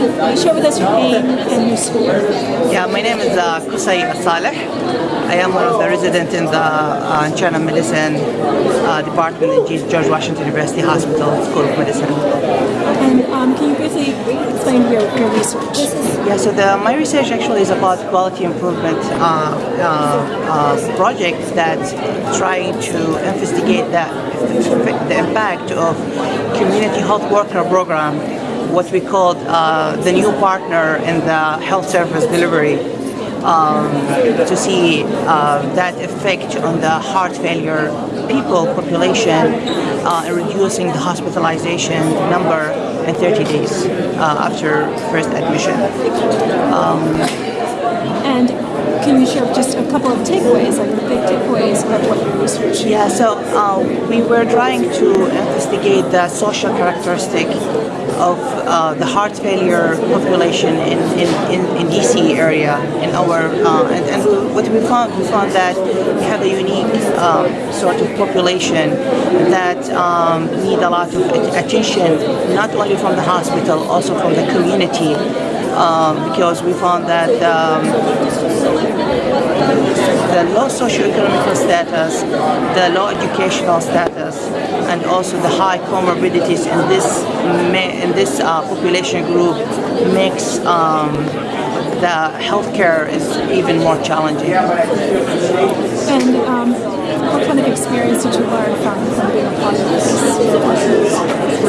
you share with us your name and your school? Yeah, my name is uh, Kusai Saleh. I am one of the residents in the uh, internal medicine uh, department in George Washington University Hospital School of Medicine. And um, can you briefly explain your, your research? Yeah, so the, my research actually is about quality improvement uh, uh, uh, project that's trying to investigate the, the impact of community health worker program, what we called uh, the new partner in the health service delivery. Um, to see uh, that effect on the heart failure people population uh, and reducing the hospitalization number in 30 days uh, after first admission. Um, and can you share just a couple of takeaways, like the big takeaways of what you researched? Yeah, so uh, we were trying to investigate the social characteristic of uh, the heart failure population in, in, in, in DC area in our uh, and, and, what we found we found that we have a unique um, sort of population that um, need a lot of attention not only from the hospital also from the community um, because we found that um, the low socioeconomic status, the low educational status, and also the high comorbidities in this in this uh, population group makes um, the healthcare is even more challenging. And um, what kind of experience did you learn from, from being a part of this?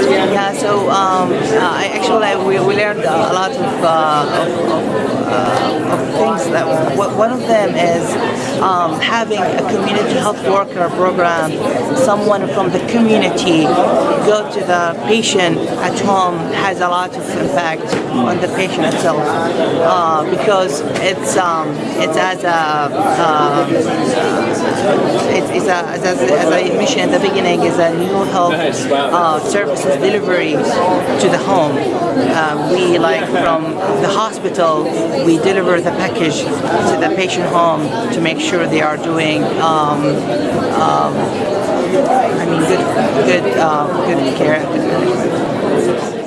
Yeah, so um, uh, actually we, we learned a lot of, uh, of, of, uh, of things. That one of them is um, having a community health worker program, someone from the community go to the patient at home has a lot of impact on the patient itself uh, because it's um, it's as a uh, it's, it's a, as, as, I mentioned at the beginning is a new health uh, services delivery to the home. Um, we like from the hospital we deliver the package to the patient home to make sure they are doing um, um, I mean good good uh, good care.